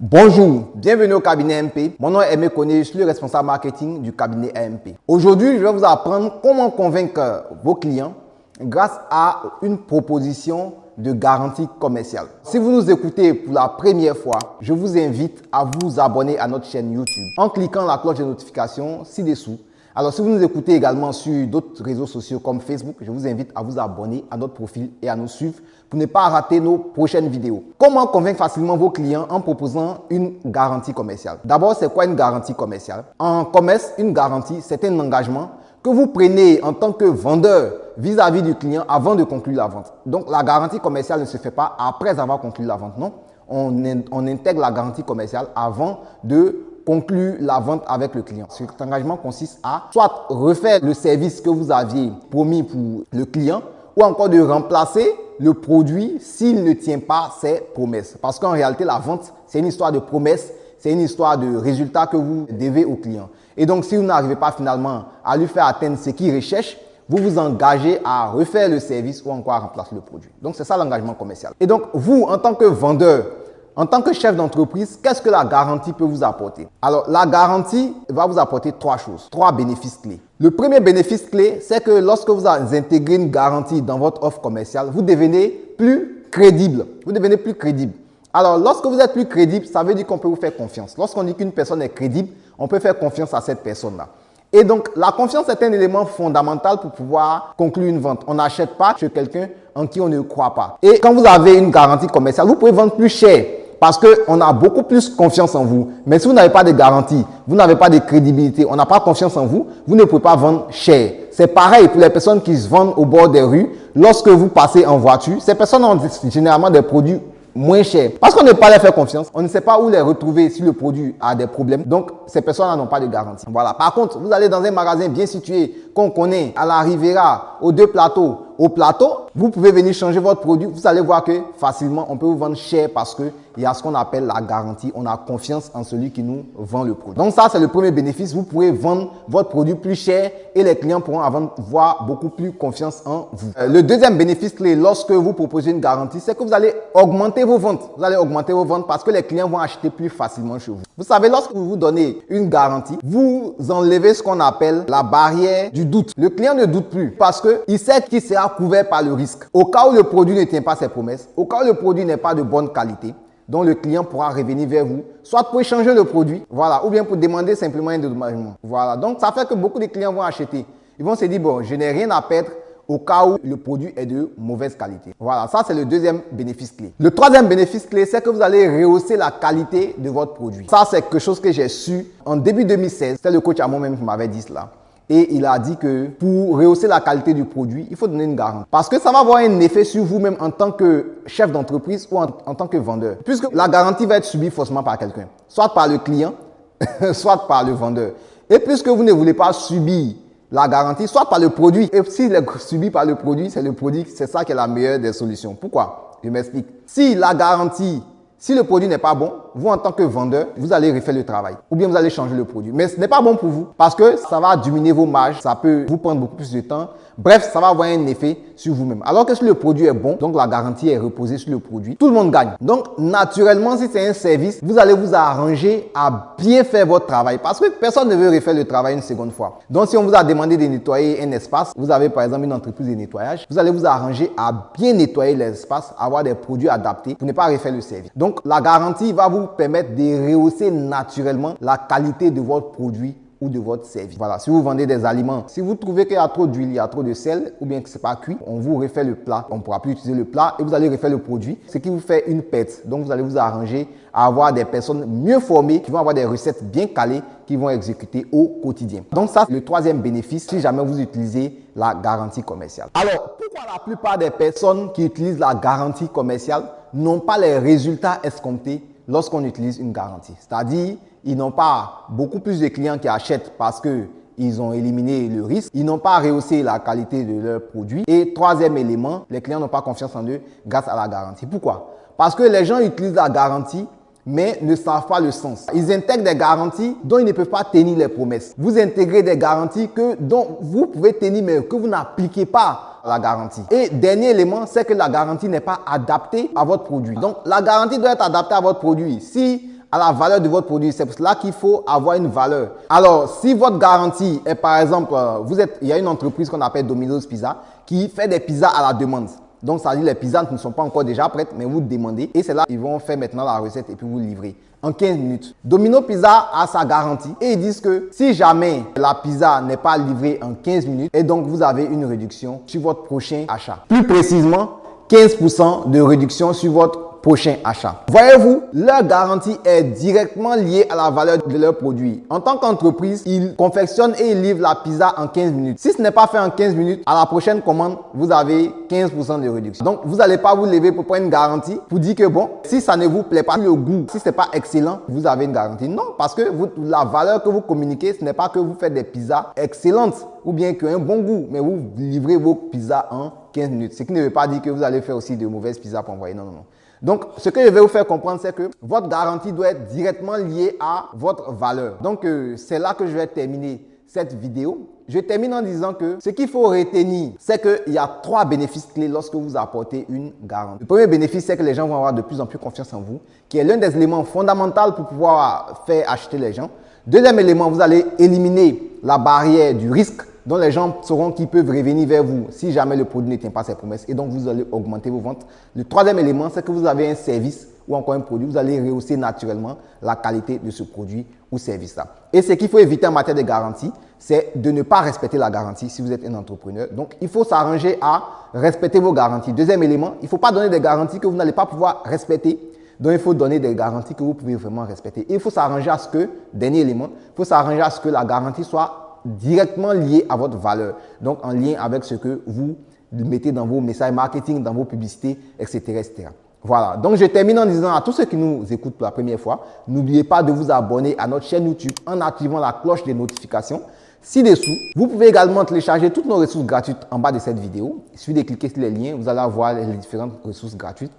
Bonjour, bienvenue au cabinet MP. Mon nom est Aimé je suis le responsable marketing du cabinet AMP. Aujourd'hui, je vais vous apprendre comment convaincre vos clients grâce à une proposition de garantie commerciale. Si vous nous écoutez pour la première fois, je vous invite à vous abonner à notre chaîne YouTube en cliquant la cloche de notification ci-dessous alors, si vous nous écoutez également sur d'autres réseaux sociaux comme Facebook, je vous invite à vous abonner à notre profil et à nous suivre pour ne pas rater nos prochaines vidéos. Comment convaincre facilement vos clients en proposant une garantie commerciale? D'abord, c'est quoi une garantie commerciale? En commerce, une garantie, c'est un engagement que vous prenez en tant que vendeur vis-à-vis du client avant de conclure la vente. Donc, la garantie commerciale ne se fait pas après avoir conclu la vente, non on, intègre la garantie commerciale avant de conclure la vente avec le client. Cet engagement consiste à soit refaire le service que vous aviez promis pour le client ou encore de remplacer le produit s'il ne tient pas ses promesses. Parce qu'en réalité, la vente, c'est une histoire de promesses, c'est une histoire de résultats que vous devez au client. Et donc, si vous n'arrivez pas finalement à lui faire atteindre ce qu'il recherche, vous vous engagez à refaire le service ou encore à remplacer le produit. Donc, c'est ça l'engagement commercial. Et donc, vous, en tant que vendeur, en tant que chef d'entreprise, qu'est-ce que la garantie peut vous apporter? Alors, la garantie va vous apporter trois choses, trois bénéfices clés. Le premier bénéfice clé, c'est que lorsque vous intégrez une garantie dans votre offre commerciale, vous devenez plus crédible. Vous devenez plus crédible. Alors, lorsque vous êtes plus crédible, ça veut dire qu'on peut vous faire confiance. Lorsqu'on dit qu'une personne est crédible, on peut faire confiance à cette personne-là. Et donc, la confiance est un élément fondamental pour pouvoir conclure une vente. On n'achète pas chez quelqu'un en qui on ne croit pas. Et quand vous avez une garantie commerciale, vous pouvez vendre plus cher parce qu'on a beaucoup plus confiance en vous. Mais si vous n'avez pas de garantie, vous n'avez pas de crédibilité, on n'a pas confiance en vous, vous ne pouvez pas vendre cher. C'est pareil pour les personnes qui se vendent au bord des rues. Lorsque vous passez en voiture, ces personnes ont généralement des produits moins cher. Parce qu'on ne peut pas leur faire confiance, on ne sait pas où les retrouver si le produit a des problèmes. Donc, ces personnes n'ont pas de garantie. Voilà. Par contre, vous allez dans un magasin bien situé, qu'on connaît, à la Riviera, aux deux plateaux, au plateau, vous pouvez venir changer votre produit. Vous allez voir que facilement, on peut vous vendre cher parce que il y a ce qu'on appelle la garantie. On a confiance en celui qui nous vend le produit. Donc ça, c'est le premier bénéfice. Vous pouvez vendre votre produit plus cher et les clients pourront avoir beaucoup plus confiance en vous. Euh, le deuxième bénéfice clé lorsque vous proposez une garantie, c'est que vous allez augmenter vos ventes. Vous allez augmenter vos ventes parce que les clients vont acheter plus facilement chez vous. Vous savez, lorsque vous vous donnez une garantie, vous enlevez ce qu'on appelle la barrière du doute. Le client ne doute plus parce qu'il sait qu'il sera couvert par le Au cas où le produit ne tient pas ses promesses, au cas où le produit n'est pas de bonne qualité, dont le client pourra revenir vers vous, soit pour échanger le produit, voilà, ou bien pour demander simplement un dédommagement. Voilà, donc ça fait que beaucoup de clients vont acheter. Ils vont se dire, bon, je n'ai rien à perdre au cas où le produit est de mauvaise qualité. Voilà, ça c'est le deuxième bénéfice clé. Le troisième bénéfice clé, c'est que vous allez rehausser la qualité de votre produit. Ça, c'est quelque chose que j'ai su en début 2016. C'est le coach à moi-même qui m'avait dit cela. Et il a dit que pour rehausser la qualité du produit, il faut donner une garantie. Parce que ça va avoir un effet sur vous-même en tant que chef d'entreprise ou en, tant que vendeur. Puisque la garantie va être subie forcément par quelqu'un. Soit par le client, soit par le vendeur. Et puisque vous ne voulez pas subir la garantie, soit par le produit. Et s'il est subi par le produit, c'est le produit, c'est ça qui est la meilleure des solutions. Pourquoi? Je m'explique. Si la garantie si le produit n'est pas bon, vous en tant que vendeur, vous allez refaire le travail. Ou bien vous allez changer le produit. Mais ce n'est pas bon pour vous parce que ça va diminuer vos marges, ça peut vous prendre beaucoup plus de temps. Bref, ça va avoir un effet sur vous-même. Alors que si le produit est bon, donc la garantie est reposée sur le produit, tout le monde gagne. Donc, naturellement, si c'est un service, vous allez vous arranger à bien faire votre travail parce que personne ne veut refaire le travail une seconde fois. Donc, si on vous a demandé de nettoyer un espace, vous avez par exemple une entreprise de nettoyage, vous allez vous arranger à bien nettoyer l'espace, avoir des produits adaptés pour ne pas refaire le service. Donc, la garantie va vous permettre de rehausser naturellement la qualité de votre produit ou de votre service. Voilà, si vous vendez des aliments, si vous trouvez qu'il y a trop d'huile, il y a trop de sel ou bien que c'est pas cuit, on vous refait le plat. On ne pourra plus utiliser le plat et vous allez refaire le produit, ce qui vous fait une pète. Donc, vous allez vous arranger à avoir des personnes mieux formées qui vont avoir des recettes bien calées qui vont exécuter au quotidien. Donc, ça, c'est le troisième bénéfice si jamais vous utilisez la garantie commerciale. Alors, pourquoi la plupart des personnes qui utilisent la garantie commerciale n'ont pas les résultats escomptés lorsqu'on utilise une garantie. C'est-à-dire, ils n'ont pas beaucoup plus de clients qui achètent parce qu'ils ont éliminé le risque. Ils n'ont pas rehaussé la qualité de leurs produits. Et troisième élément, les clients n'ont pas confiance en eux grâce à la garantie. Pourquoi? Parce que les gens utilisent la garantie mais ne savent pas le sens. Ils intègrent des garanties dont ils ne peuvent pas tenir les promesses. Vous intégrez des garanties que, dont vous pouvez tenir, mais que vous n'appliquez pas la garantie. Et dernier élément, c'est que la garantie n'est pas adaptée à votre produit. Donc, la garantie doit être adaptée à votre produit. Si à la valeur de votre produit. C'est pour cela qu'il faut avoir une valeur. Alors, si votre garantie est par exemple, euh, il y a une entreprise qu'on appelle Domino's Pizza qui fait des pizzas à la demande. Donc, ça dire les pizzas ne sont pas encore déjà prêtes, mais vous demandez. Et c'est là qu'ils vont faire maintenant la recette et puis vous livrer en 15 minutes. Domino Pizza a sa garantie et ils disent que si jamais la pizza n'est pas livrée en 15 minutes, et donc vous avez une réduction sur votre prochain achat. Plus précisément, 15% de réduction sur votre prochain achat. Voyez-vous, leur garantie est directement liée à la valeur de leur produit. En tant qu'entreprise, ils confectionnent et ils livrent la pizza en 15 minutes. Si ce n'est pas fait en 15 minutes, à la prochaine commande, vous avez 15% de réduction. Donc, vous n'allez pas vous lever pour prendre une garantie pour dire que bon, si ça ne vous plaît pas, le goût, si ce n'est pas excellent, vous avez une garantie. Non, parce que la valeur que vous communiquez, ce n'est pas que vous faites des pizzas excellentes ou bien qui ont un bon goût, mais vous livrez vos pizzas en 15 minutes. Ce qui ne veut pas dire que vous allez faire aussi de mauvaises pizzas pour envoyer. Non, non, non. Donc, ce que je vais vous faire comprendre, c'est que votre garantie doit être directement liée à votre valeur. Donc, euh, c'est là que je vais terminer cette vidéo. Je termine en disant que ce qu'il faut retenir, c'est qu'il y a trois bénéfices clés lorsque vous apportez une garantie. Le premier bénéfice, c'est que les gens vont avoir de plus en plus confiance en vous, qui est l'un des éléments fondamentaux pour pouvoir faire acheter les gens. Deuxième élément, vous allez éliminer la barrière du risque dont les gens sauront qu'ils peuvent revenir vers vous si jamais le produit ne tient pas ses promesses et donc vous allez augmenter vos ventes. Le troisième élément, c'est que vous avez un service ou encore un produit, vous allez rehausser naturellement la qualité de ce produit ou service-là. Et ce qu'il faut éviter en matière de garantie, c'est de ne pas respecter la garantie si vous êtes un entrepreneur. Donc, il faut s'arranger à respecter vos garanties. Deuxième élément, il ne faut pas donner des garanties que vous n'allez pas pouvoir respecter. Donc, il faut donner des garanties que vous pouvez vraiment respecter. Et il faut s'arranger à ce que, dernier élément, il faut s'arranger à ce que la garantie soit directement lié à votre valeur. Donc, en lien avec ce que vous mettez dans vos messages marketing, dans vos publicités, etc. etc. Voilà. Donc, je termine en disant à tous ceux qui nous écoutent pour la première fois, n'oubliez pas de vous abonner à notre chaîne YouTube en activant la cloche des notifications ci-dessous. Vous pouvez également télécharger toutes nos ressources gratuites en bas de cette vidéo. Il suffit de cliquer sur les liens, vous allez avoir les différentes ressources gratuites.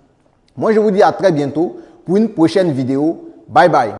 Moi, je vous dis à très bientôt pour une prochaine vidéo. Bye bye.